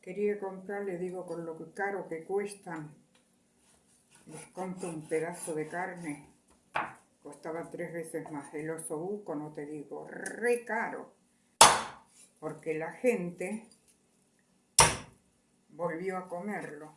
Quería comprar, le digo, con lo caro que cuestan. Les compro un pedazo de carne. Costaba tres veces más. El oso buco, no te digo, re caro. Porque la gente volvió a comerlo.